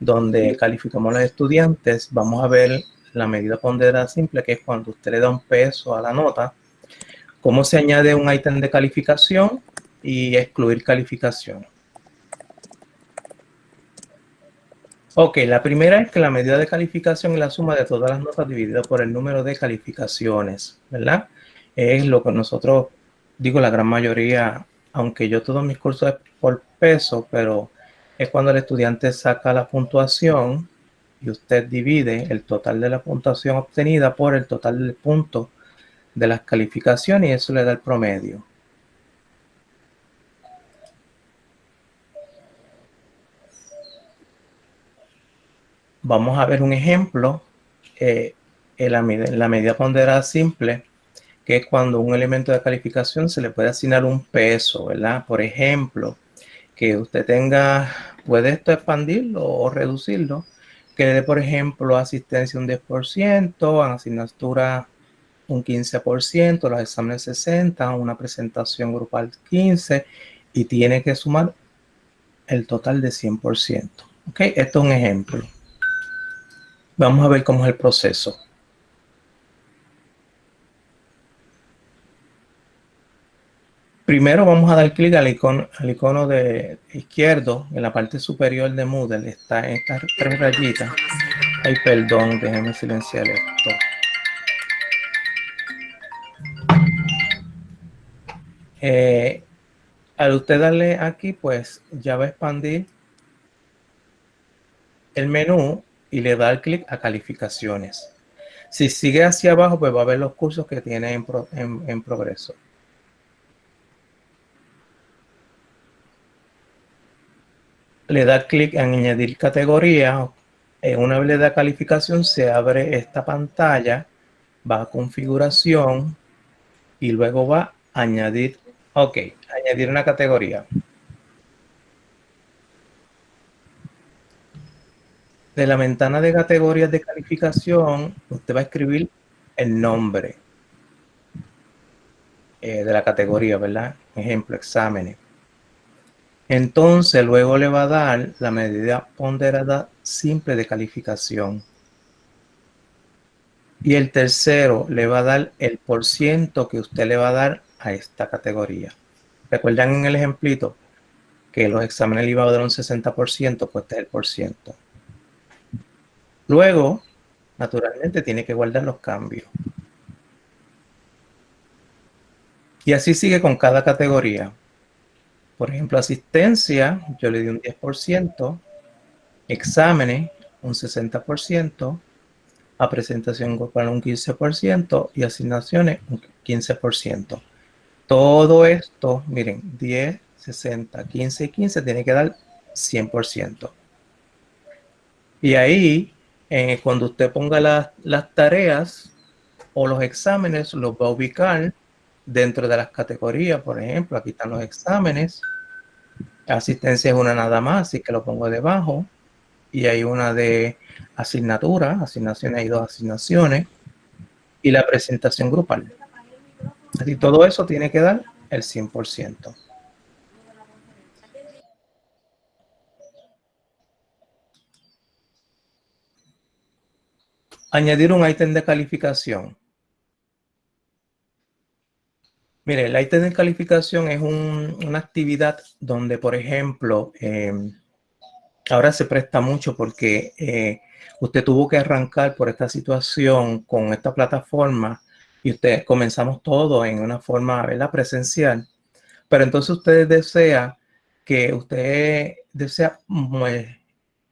donde calificamos a los estudiantes, vamos a ver la medida ponderada simple, que es cuando usted le da un peso a la nota, cómo se añade un ítem de calificación y excluir calificación. Ok, la primera es que la medida de calificación es la suma de todas las notas dividida por el número de calificaciones, ¿verdad? Es lo que nosotros, digo la gran mayoría, aunque yo todos mis cursos es por peso, pero es cuando el estudiante saca la puntuación y usted divide el total de la puntuación obtenida por el total del punto de las calificaciones y eso le da el promedio. Vamos a ver un ejemplo eh, en, la, en la medida ponderada simple, que es cuando un elemento de calificación se le puede asignar un peso, ¿verdad? Por ejemplo, que usted tenga, puede esto expandirlo o reducirlo, que le dé, por ejemplo, asistencia un 10%, asignatura un 15%, los exámenes 60, una presentación grupal 15 y tiene que sumar el total de 100%. ¿Ok? Esto es un ejemplo. Vamos a ver cómo es el proceso. Primero vamos a dar clic al icono, de izquierdo en la parte superior de Moodle. Está estas tres rayitas. Ay, perdón, déjenme silenciar esto. Eh, al usted darle aquí, pues ya va a expandir el menú y le da clic a calificaciones. Si sigue hacia abajo, pues va a ver los cursos que tiene en progreso. Le da clic en añadir categoría. En una vez le da calificación, se abre esta pantalla, va a configuración y luego va a añadir, ok, añadir una categoría. De la ventana de categorías de calificación, usted va a escribir el nombre eh, de la categoría, ¿verdad? Ejemplo, exámenes. Entonces luego le va a dar la medida ponderada simple de calificación. Y el tercero le va a dar el por ciento que usted le va a dar a esta categoría. ¿Recuerdan en el ejemplito que los exámenes le iba a dar un 60%? Pues este es el por ciento. Luego, naturalmente, tiene que guardar los cambios. Y así sigue con cada categoría. Por ejemplo, asistencia, yo le di un 10%, exámenes, un 60%, a presentación grupal un 15% y asignaciones un 15%. Todo esto, miren, 10, 60, 15 y 15 tiene que dar 100%. Y ahí, cuando usted ponga las tareas o los exámenes, los va a ubicar dentro de las categorías, por ejemplo, aquí están los exámenes. Asistencia es una nada más, así que lo pongo debajo. Y hay una de asignatura, asignaciones, hay dos asignaciones. Y la presentación grupal. Así todo eso tiene que dar el 100%. Añadir un ítem de calificación. Mire, el ítem de calificación es una actividad donde, por ejemplo, em, ahora se presta mucho porque eh, usted tuvo que arrancar por esta situación con esta plataforma y usted comenzamos todo en una forma ¿verdad? presencial. Pero entonces usted desea que usted desea pues,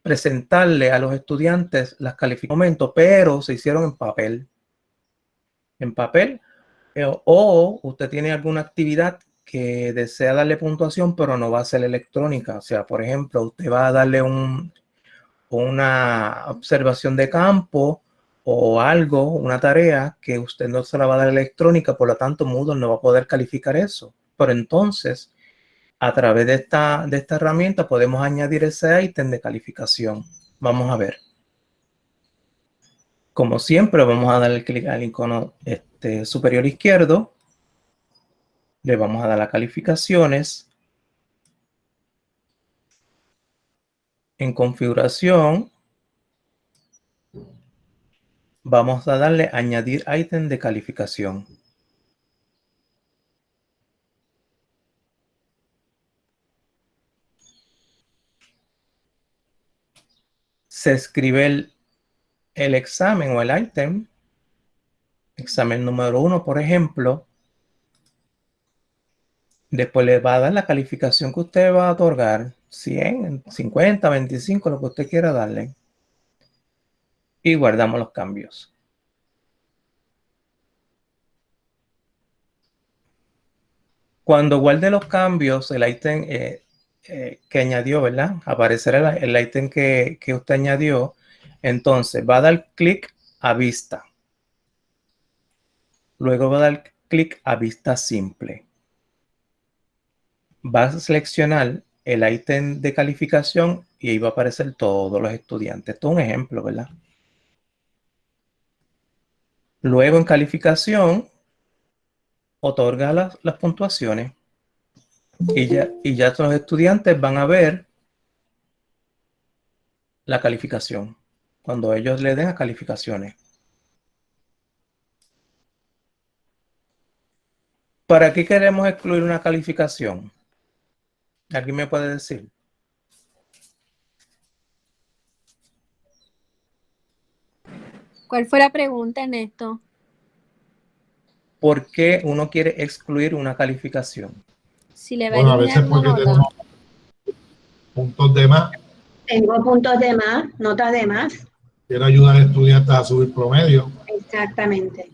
presentarle a los estudiantes las calificaciones, pero se hicieron en papel. En papel o usted tiene alguna actividad que desea darle puntuación, pero no va a ser electrónica. O sea, por ejemplo, usted va a darle un, una observación de campo o algo, una tarea que usted no se la va a dar electrónica, por lo tanto Moodle no va a poder calificar eso. Pero entonces, a través de esta, de esta herramienta podemos añadir ese ítem de calificación. Vamos a ver. Como siempre, vamos a darle clic al icono este, superior izquierdo. Le vamos a dar las calificaciones. En configuración, vamos a darle añadir ítem de calificación. Se escribe el, el examen o el ítem, examen número uno, por ejemplo, Después le va a dar la calificación que usted va a otorgar, 100, 50, 25, lo que usted quiera darle. Y guardamos los cambios. Cuando guarde los cambios, el ítem eh, eh, que añadió, ¿verdad? Aparecerá el, ítem que, que usted añadió. Entonces va a dar clic a vista. Luego va a dar clic a vista simple vas a seleccionar el ítem de calificación y ahí va a aparecer todos los estudiantes. Esto es un ejemplo, ¿verdad? Luego en calificación, otorga las, las puntuaciones y ya, y ya los estudiantes van a ver la calificación cuando ellos le den a calificaciones. ¿Para qué queremos excluir una calificación? ¿Alguien me puede decir? ¿Cuál fue la pregunta, Ernesto? ¿Por qué uno quiere excluir una calificación? Si le bueno, a veces porque tenemos puntos de más. Tengo puntos de más, notas de más. Quiero ayudar a estudiantes a subir promedio. Exactamente.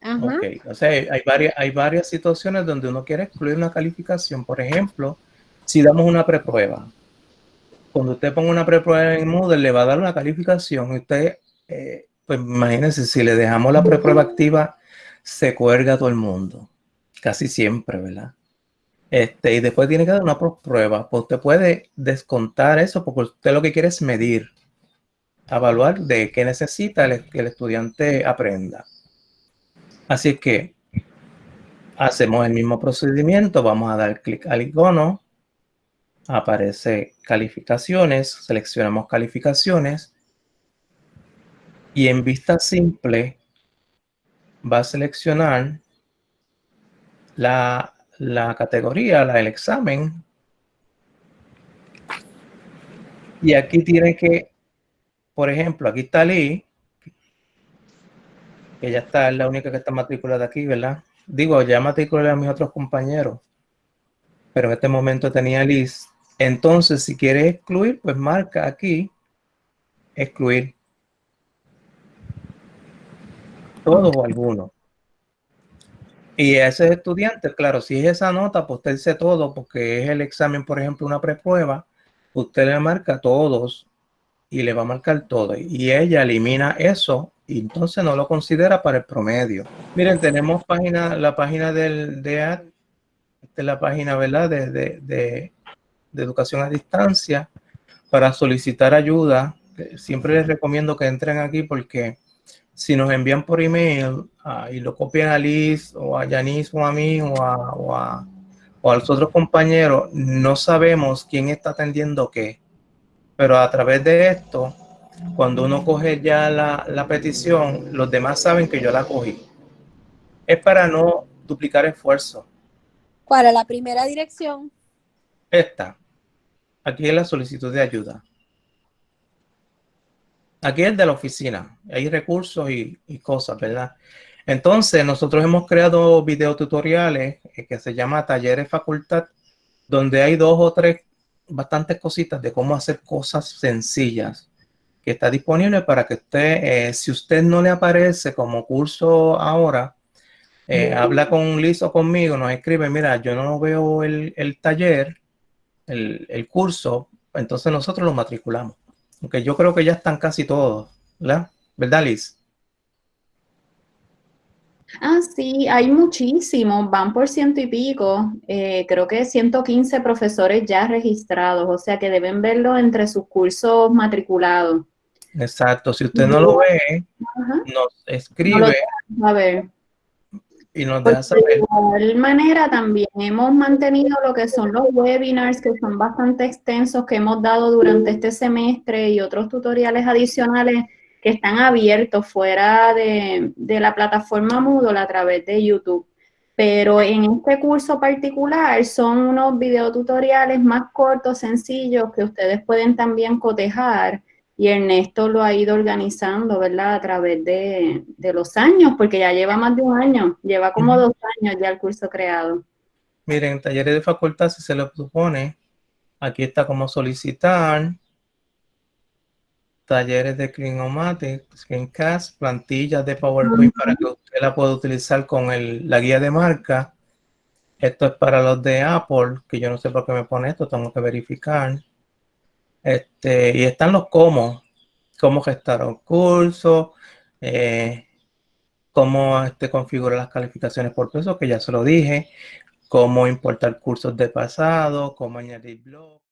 Ajá. O sea, hay varias, hay varias situaciones donde uno quiere excluir una calificación. Por ejemplo, si damos una preprueba, cuando usted ponga una preprueba en Moodle, le va a dar una calificación. Y usted, eh, pues imagínense, si le dejamos la preprueba activa, se cuelga todo el mundo. Casi siempre, ¿verdad? Este, y después tiene que dar una prueba. Pues usted puede descontar eso porque usted lo que quiere es medir, evaluar de qué necesita que el estudiante aprenda. Así que hacemos el mismo procedimiento. Vamos a dar clic al icono aparece calificaciones, seleccionamos calificaciones y en vista simple va a seleccionar la, categoría, la, el examen y aquí tiene que, por ejemplo, aquí está Lee, que ya está, es la única que está matriculada aquí, ¿verdad? Digo, ya matriculé a mis otros compañeros, pero en este momento tenía Liz entonces, si quieres excluir, pues marca aquí, excluir. Todo o alguno. Y ese estudiante, claro, si es esa nota, pues todo, porque es el examen, por ejemplo, una preprueba, usted le marca todos y le va a marcar todo. Y ella elimina eso y entonces no lo considera para el promedio. Miren, tenemos página, la página del esta es la página, ¿verdad? de de educación a distancia para solicitar ayuda. Siempre les recomiendo que entren aquí porque si nos envían por email ah, y lo copian a Liz o a Yanis o a mí o a, o a, o a los otros compañeros, no sabemos quién está atendiendo qué. Pero a través de esto, cuando uno coge ya la, la petición, los demás saben que yo la cogí. Es para no duplicar esfuerzo. ¿Cuál es la primera dirección? Esta. Aquí es la solicitud de ayuda. Aquí es de la oficina. Hay recursos y, cosas, ¿verdad? Entonces, nosotros hemos creado videotutoriales eh, que se llama Talleres Facultad, donde hay dos o tres bastantes cositas de cómo hacer cosas sencillas que está disponible para que usted, eh, si usted no le aparece como curso ahora, eh, habla con Liz o conmigo, nos escribe, mira, yo no veo el, el taller, el, curso, entonces nosotros lo matriculamos. Aunque yo creo que ya están casi todos, ¿verdad? ¿Verdad, Liz? Ah, sí, hay muchísimos, van por ciento y pico, eh, creo que 115 profesores ya registrados, o sea que deben verlo entre sus cursos matriculados. Exacto, si usted no lo ve, nos escribe. a ver. Y nos deja saber. de igual manera, también hemos mantenido lo que son los webinars, que son bastante extensos, que hemos dado durante este semestre y otros tutoriales adicionales que están abiertos fuera de, de la plataforma Moodle a través de YouTube. Pero en este curso particular son unos videotutoriales más cortos, sencillos, que ustedes pueden también cotejar y Ernesto lo ha ido organizando, ¿verdad? A través de, de, los años, porque ya lleva más de un año, lleva como uh -huh. dos años ya el curso creado. Miren, talleres de facultad, si se lo supone, aquí está como solicitar, talleres de Clinomatic, Screencast, plantillas de PowerPoint uh -huh. para que usted la pueda utilizar con el, la guía de marca. Esto es para los de Apple, que yo no sé por qué me pone esto, tengo que verificar. Este, y están los cómo, cómo gestar un curso, eh, cómo este, configurar las calificaciones por peso, que ya se lo dije, cómo importar cursos de pasado, cómo añadir blogs.